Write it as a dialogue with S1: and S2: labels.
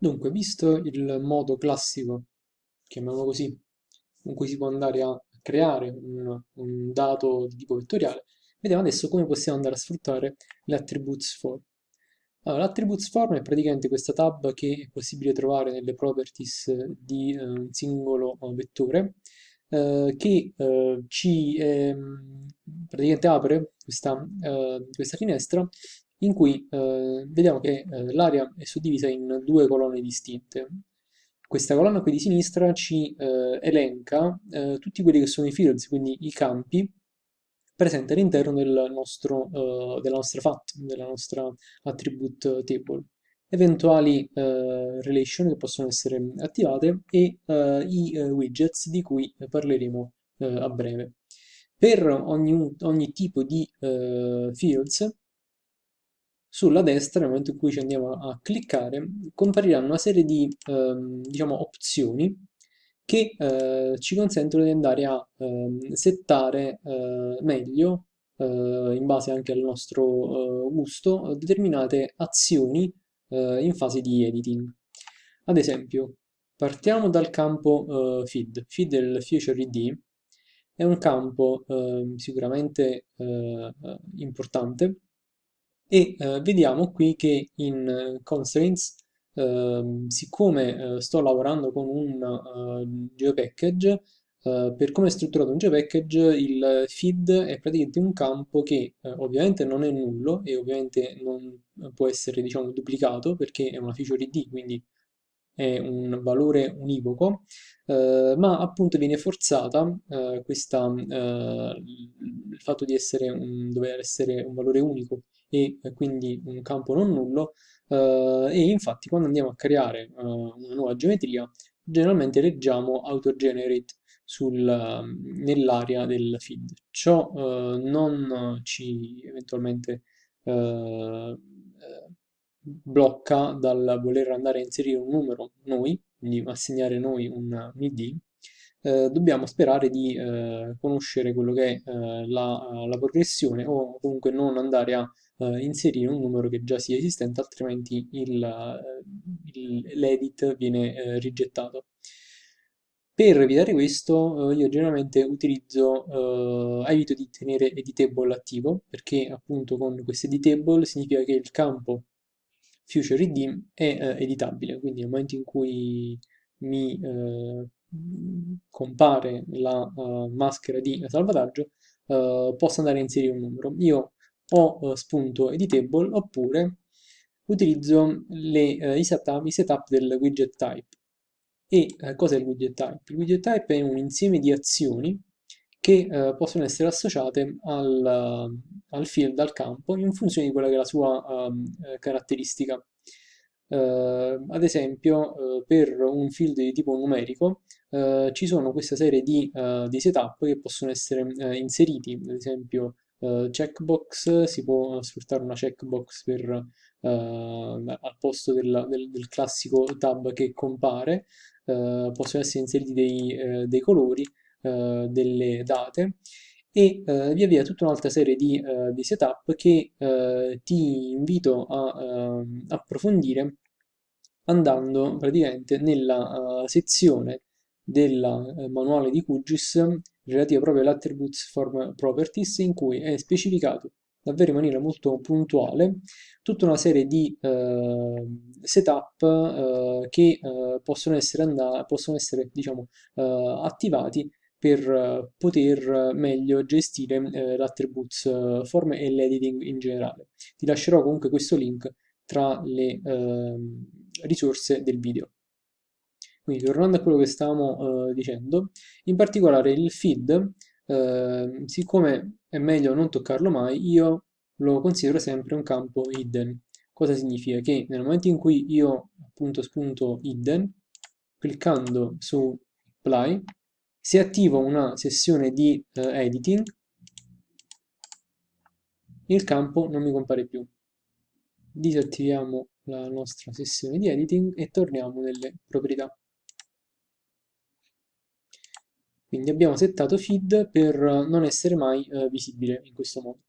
S1: Dunque, visto il modo classico, chiamiamolo così, con cui si può andare a creare un, un dato di tipo vettoriale, vediamo adesso come possiamo andare a sfruttare l'attributes form. Allora, l'attributes form è praticamente questa tab che è possibile trovare nelle properties di eh, un singolo eh, vettore, eh, che eh, ci ehm, praticamente apre questa, eh, questa finestra in cui eh, vediamo che eh, l'area è suddivisa in due colonne distinte. Questa colonna qui di sinistra ci eh, elenca eh, tutti quelli che sono i fields, quindi i campi presenti all'interno del eh, della nostra FAT, della nostra attribute table eventuali eh, relation che possono essere attivate e eh, i eh, widgets di cui parleremo a breve. Per ogni, ogni tipo di fields sulla destra, nel momento in cui ci andiamo a cliccare, compariranno una serie di ehm, diciamo, opzioni che eh, ci consentono di andare a ehm, settare eh, meglio, eh, in base anche al nostro eh, gusto, determinate azioni eh, in fase di editing. Ad esempio, partiamo dal campo feed. Feed è il feature ID, è un campo ehm, sicuramente importante e eh, vediamo qui che in eh, constraints eh, siccome eh, sto lavorando con un uh, geopackage per come è strutturato un geopackage il feed è praticamente un campo che ovviamente non è nullo e ovviamente non può essere diciamo duplicato perché è una feature id quindi è un valore univoco ma appunto viene forzata questa, il fatto di essere un, dover essere un valore unico e quindi un campo non nullo eh, e infatti quando andiamo a creare eh, una nuova geometria generalmente leggiamo autogenerate nell'area del feed. Ciò eh, non ci eventualmente blocca dal voler andare a inserire un numero noi, quindi assegnare noi un, un id, eh, dobbiamo sperare di eh, conoscere quello che è eh, la, la, progressione o comunque non andare a eh, inserire un numero che già sia esistente, altrimenti eh, l'edit viene rigettato. Per evitare questo io generalmente utilizzo, evito di tenere editable attivo perché appunto con questo editable significa che il campo future id è editabile, quindi nel momento in cui mi compare la uh, maschera di salvataggio uh, posso andare a inserire un numero. Io o uh, spunto editable oppure utilizzo le, i, setup, i, setup, del widget type. E cos'è il widget type? Il widget type è un insieme di azioni che possono essere associate al, al, field, al campo, in funzione di quella che è la sua um, caratteristica. Uh, ad esempio, uh, per un field di tipo numerico uh, ci sono questa serie di, di, setup che possono essere inseriti, ad esempio checkbox, si può sfruttare una checkbox per, al posto del, del, del, classico tab che compare, possono essere inseriti dei, dei colori, delle date e uh, via via tutta un'altra serie di, uh, di, setup che uh, ti invito a approfondire andando praticamente nella sezione del manuale di QGIS relativa proprio all'attributes form properties in cui è specificato davvero in maniera molto puntuale tutta una serie di setup che possono essere, possono essere diciamo, attivati per eh, poter meglio gestire eh, l'attributes eh, form e l'editing in generale. Ti lascerò comunque questo link tra le ehm, risorse del video. Quindi tornando a quello che stavamo dicendo, in particolare il feed, ehm, siccome è meglio non toccarlo mai, io lo considero sempre un campo hidden. Cosa significa? Che nel momento in cui io appunto spunto hidden, cliccando su apply, se attivo una sessione di eh, editing, il campo non mi compare più. Disattiviamo la nostra sessione di editing e torniamo nelle proprietà. Quindi abbiamo settato feed per non essere mai eh, visibile in questo modo.